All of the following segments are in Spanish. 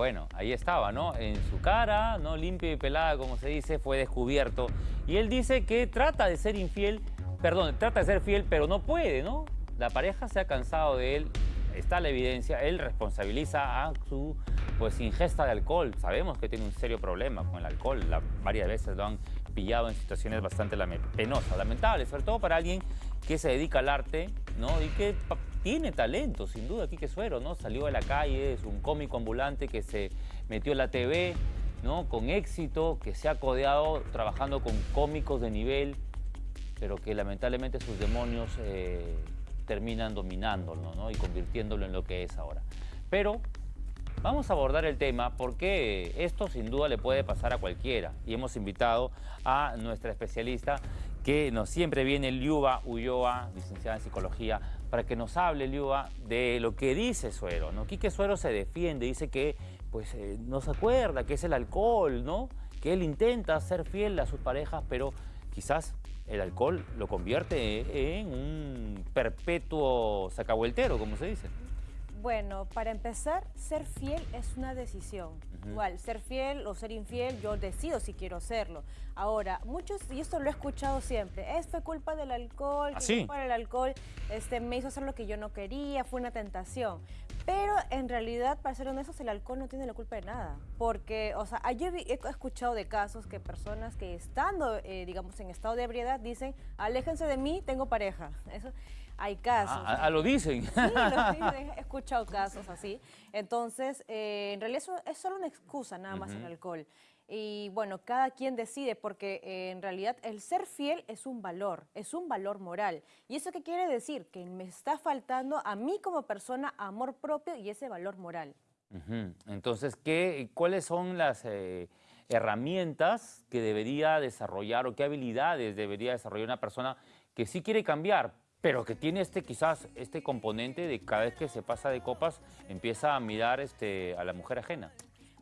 Bueno, ahí estaba, ¿no? En su cara, ¿no? Limpia y pelada, como se dice, fue descubierto. Y él dice que trata de ser infiel, perdón, trata de ser fiel, pero no puede, ¿no? La pareja se ha cansado de él, está la evidencia, él responsabiliza a su pues ingesta de alcohol. Sabemos que tiene un serio problema con el alcohol, varias veces lo han pillado en situaciones bastante penosas, lamentables, sobre todo para alguien que se dedica al arte, ¿no? Y que tiene talento, sin duda, Quique Suero, ¿no? Salió de la calle, es un cómico ambulante que se metió en la TV, ¿no? Con éxito, que se ha codeado trabajando con cómicos de nivel, pero que lamentablemente sus demonios eh, terminan dominándolo, ¿no? Y convirtiéndolo en lo que es ahora. Pero Vamos a abordar el tema porque esto sin duda le puede pasar a cualquiera y hemos invitado a nuestra especialista que siempre viene, Liuba Ulloa, licenciada en Psicología, para que nos hable, Liuba, de lo que dice Suero, ¿no? Quique Suero se defiende, dice que pues eh, no se acuerda que es el alcohol, ¿no? Que él intenta ser fiel a sus parejas, pero quizás el alcohol lo convierte en un perpetuo sacavueltero, como se dice. Bueno, para empezar, ser fiel es una decisión. Igual, ser fiel o ser infiel, yo decido si quiero serlo. Ahora, muchos, y esto lo he escuchado siempre, es fue culpa del alcohol, ¿Ah, culpa del alcohol este, me hizo hacer lo que yo no quería, fue una tentación. Pero en realidad, para ser honestos, el alcohol no tiene la culpa de nada. Porque, o sea, yo he escuchado de casos que personas que estando, eh, digamos, en estado de ebriedad dicen, aléjense de mí, tengo pareja. Eso, hay casos. Ah, ah lo dicen. Sí, lo dicen. He escuchado casos así. Entonces, eh, en realidad eso es solo una excusa nada más el alcohol. Y bueno, cada quien decide porque eh, en realidad el ser fiel es un valor, es un valor moral. ¿Y eso qué quiere decir? Que me está faltando a mí como persona amor propio y ese valor moral. Entonces, ¿qué, ¿cuáles son las eh, herramientas que debería desarrollar o qué habilidades debería desarrollar una persona que sí quiere cambiar, pero que tiene este quizás este componente de cada vez que se pasa de copas empieza a mirar este, a la mujer ajena.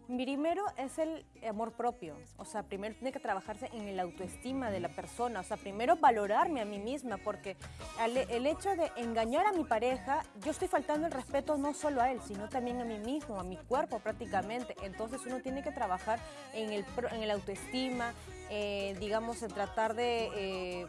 Primero es el amor propio, o sea, primero tiene que trabajarse en la autoestima de la persona, o sea, primero valorarme a mí misma, porque el hecho de engañar a mi pareja, yo estoy faltando el respeto no solo a él, sino también a mí mismo, a mi cuerpo prácticamente, entonces uno tiene que trabajar en el, en el autoestima, eh, digamos, en tratar de... Eh,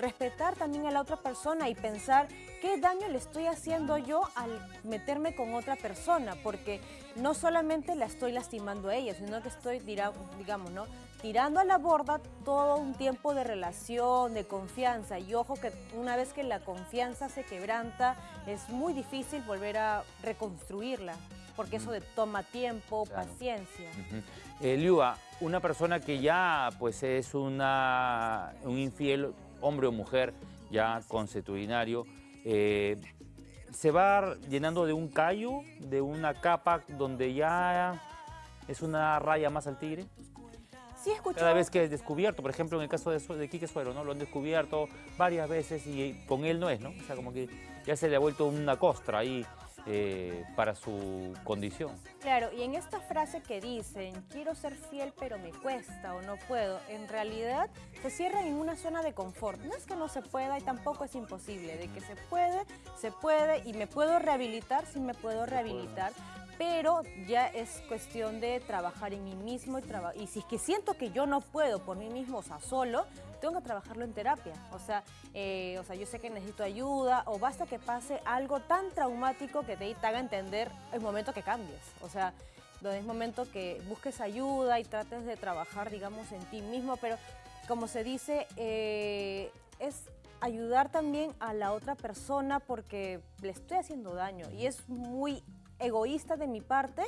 respetar también a la otra persona y pensar qué daño le estoy haciendo yo al meterme con otra persona, porque no solamente la estoy lastimando a ella, sino que estoy, digamos, ¿no? tirando a la borda todo un tiempo de relación, de confianza. Y ojo que una vez que la confianza se quebranta, es muy difícil volver a reconstruirla, porque eso de toma tiempo, paciencia. Uh una persona que ya pues es una, un infiel hombre o mujer ya consuetudinario, eh, se va llenando de un callo, de una capa donde ya es una raya más al tigre. Sí, escucho. Cada vez que es descubierto, por ejemplo, en el caso de, de Quique Suero, ¿no? Lo han descubierto varias veces y con él no es, ¿no? O sea, como que ya se le ha vuelto una costra ahí eh, para su condición. Claro, y en esta frase que dicen, quiero ser fiel pero me cuesta o no puedo, en realidad se cierran en una zona de confort. No es que no se pueda y tampoco es imposible, de que se puede, se puede y me puedo rehabilitar, sí me puedo rehabilitar, pero ya es cuestión de trabajar en mí mismo y, y si es que siento que yo no puedo por mí mismo, o sea, solo, tengo que trabajarlo en terapia. O sea, eh, o sea, yo sé que necesito ayuda o basta que pase algo tan traumático que te, haga entender el momento que cambies. O sea, donde es momento que busques ayuda y trates de trabajar, digamos, en ti mismo, pero como se dice, eh, es ayudar también a la otra persona porque le estoy haciendo daño y es muy egoísta de mi parte,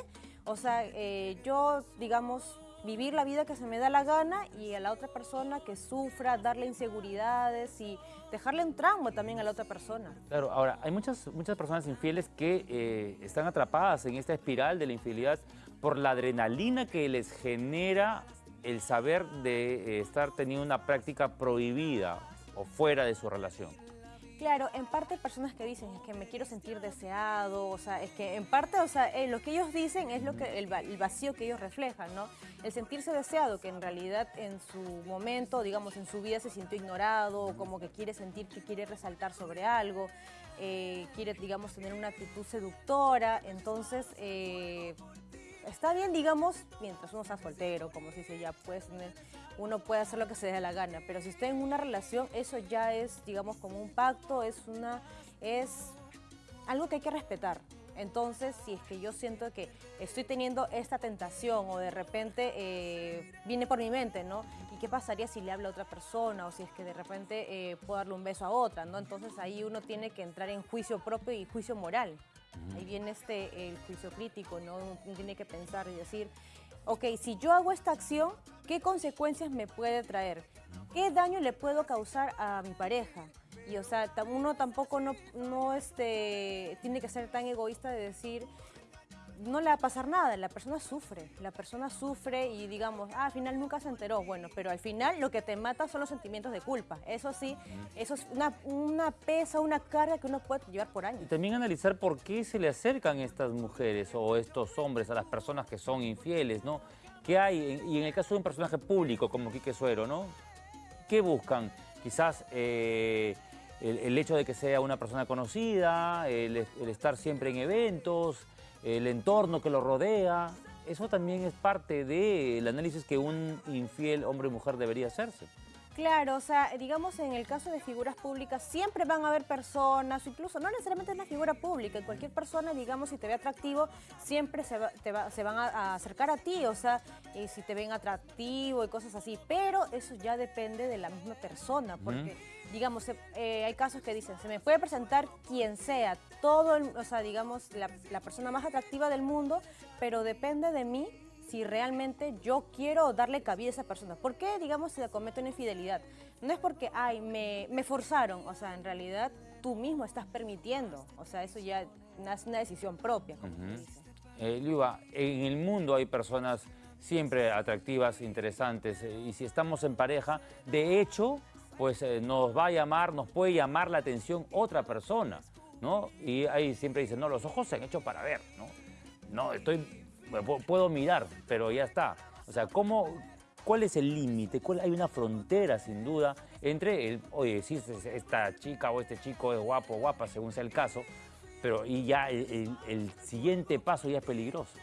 o sea, eh, yo, digamos, vivir la vida que se me da la gana y a la otra persona que sufra, darle inseguridades y dejarle un trauma también a la otra persona. Claro, ahora, hay muchas, muchas personas infieles que eh, están atrapadas en esta espiral de la infidelidad por la adrenalina que les genera el saber de eh, estar teniendo una práctica prohibida o fuera de su relación. Claro, en parte hay personas que dicen es que me quiero sentir deseado, o sea, es que en parte, o sea, eh, lo que ellos dicen es lo que el, vacío que ellos reflejan, ¿no? El sentirse deseado, que en realidad en su momento, digamos, en su vida se sintió ignorado, como que quiere sentir que quiere resaltar sobre algo, eh, quiere, digamos, tener una actitud seductora, entonces... Eh, Está bien, digamos, mientras uno sea soltero, como se dice ya, pues uno puede hacer lo que se dé la gana, pero si está en una relación, eso ya es, digamos, como un pacto, es una, es algo que hay que respetar. Entonces, si es que yo siento que estoy teniendo esta tentación o de repente eh, viene por mi mente, ¿no? ¿Y qué pasaría si le habla a otra persona o si es que de repente eh, puedo darle un beso a otra, ¿no? Entonces ahí uno tiene que entrar en juicio propio y juicio moral. Ahí viene este, el juicio crítico, ¿no? Uno tiene que pensar y decir, ok, si yo hago esta acción, ¿qué consecuencias me puede traer? ¿Qué daño le puedo causar a mi pareja? Y o sea, uno tampoco no, no este, tiene que ser tan egoísta de decir, no le va a pasar nada, la persona sufre, la persona sufre y digamos, ah, al final nunca se enteró, bueno, pero al final lo que te mata son los sentimientos de culpa, eso sí, eso es una, una pesa, una carga que uno puede llevar por años. Y también analizar por qué se le acercan estas mujeres o estos hombres a las personas que son infieles, ¿no? ¿Qué hay? Y en el caso de un personaje público como Quique Suero, ¿no? ¿Qué buscan? Quizás... Eh, el, hecho de que sea una persona conocida, el, estar siempre en eventos, el entorno que lo rodea, eso también es parte del análisis que un infiel hombre o mujer debería hacerse. Claro, o sea, digamos en el caso de figuras públicas siempre van a haber personas, incluso no necesariamente es una figura pública, cualquier persona, digamos, si te ve atractivo, siempre se, se van a, acercar a ti, o sea, y si te ven atractivo y cosas así, pero eso ya depende de la misma persona, porque, digamos, eh, hay casos que dicen, se me puede presentar quien sea, todo, o sea, digamos, la, la persona más atractiva del mundo, pero depende de mí si realmente yo quiero darle cabida a esa persona. ¿Por qué, digamos, se comete una infidelidad? No es porque, ay, me, me forzaron, o sea, en realidad tú mismo estás permitiendo, o sea, eso ya es una decisión propia, como uh en el mundo hay personas siempre atractivas, interesantes, eh, y si estamos en pareja, de hecho, pues eh, nos va a llamar, nos puede llamar la atención otra persona, ¿no? Y ahí siempre dicen, no, los ojos se han hecho para ver, ¿no? No, estoy puedo mirar, pero ya está. O sea, ¿cómo, ¿cuál es el límite? Hay una frontera, sin duda, entre, el, oye, si esta chica o este chico es guapo o guapa, según sea el caso, pero y ya el siguiente paso ya es peligroso.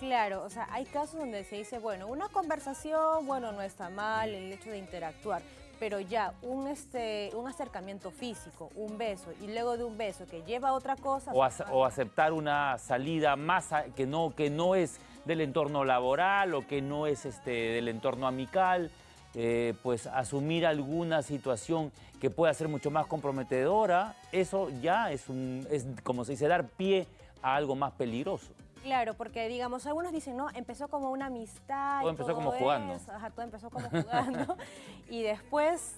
Claro, o sea, hay casos donde se dice, bueno, una conversación, bueno, no está mal, el hecho de interactuar, pero ya un, este, un acercamiento físico, un beso, y luego de un beso que lleva a otra cosa... O, pues, aceptar una salida más que, no, que no es del entorno laboral o que no es este, del entorno amical, eh, pues asumir alguna situación que pueda ser mucho más comprometedora, eso ya es, un, es como se dice, dar pie a algo más peligroso. Claro, porque digamos, algunos dicen, no, empezó como una amistad. Todo empezó como jugando. Ajá, todo empezó como jugando. y después,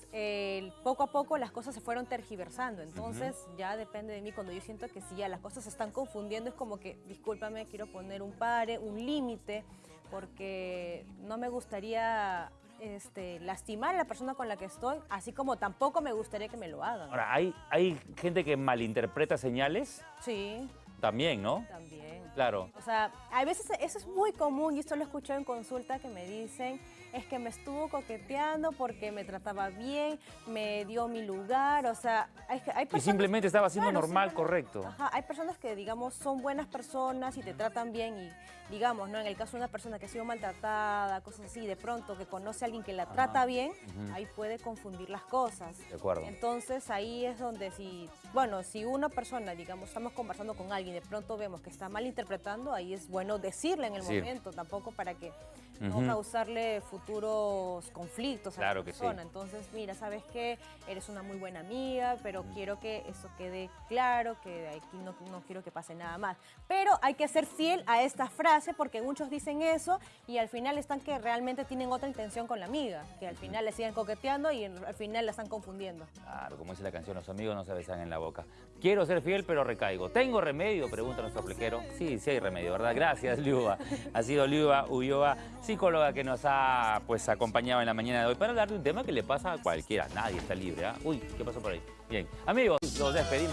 poco a poco, las cosas se fueron tergiversando. Entonces, ya depende de mí. Cuando yo siento que si ya las cosas se están confundiendo, es como que, discúlpame, quiero poner un pare, un límite, porque no me gustaría este, lastimar a la persona con la que estoy, así como tampoco me gustaría que me lo hagan. Ahora, ¿hay, hay gente que malinterpreta señales? Sí. También, ¿no? También. Claro. O sea, a veces eso es muy común y esto lo he escuchado en consulta que me dicen es que me estuvo coqueteando porque me trataba bien, me dio mi lugar, o sea, hay, hay personas... Y simplemente estaba haciendo normal, correcto. Ajá, hay personas que, digamos, son buenas personas y te tratan bien y, digamos, ¿no? En el caso de una persona que ha sido maltratada, cosas así, de pronto que conoce a alguien que la trata bien, ahí puede confundir las cosas. De acuerdo. Entonces, ahí es donde si, bueno, si una persona, digamos, estamos conversando con alguien y de pronto vemos que está mal interpretando, ahí es bueno decirle en el momento, tampoco para que no causarle futuros conflictos a la persona. Entonces, mira, ¿sabes qué? Eres una muy buena amiga, pero quiero que eso quede claro, que aquí no, no, quiero que pase nada más. Pero hay que ser fiel a esta frase porque muchos dicen eso y al final están que realmente tienen otra intención con la amiga, que al final le siguen coqueteando y al final la están confundiendo. Claro, como dice la canción, los amigos no se besan en la boca. Quiero ser fiel, pero recaigo. ¿Tengo remedio? Pregunta nuestro pliquero. Sí, sí hay remedio, ¿verdad? Gracias, Liuba. Ha sido Liuba Ulloa psicóloga que nos ha pues, acompañado en la mañana de hoy para hablar de un tema que le pasa a cualquiera. Nadie está libre. ¿ah? Uy, ¿qué pasó por ahí? Bien, amigos, nos despedimos.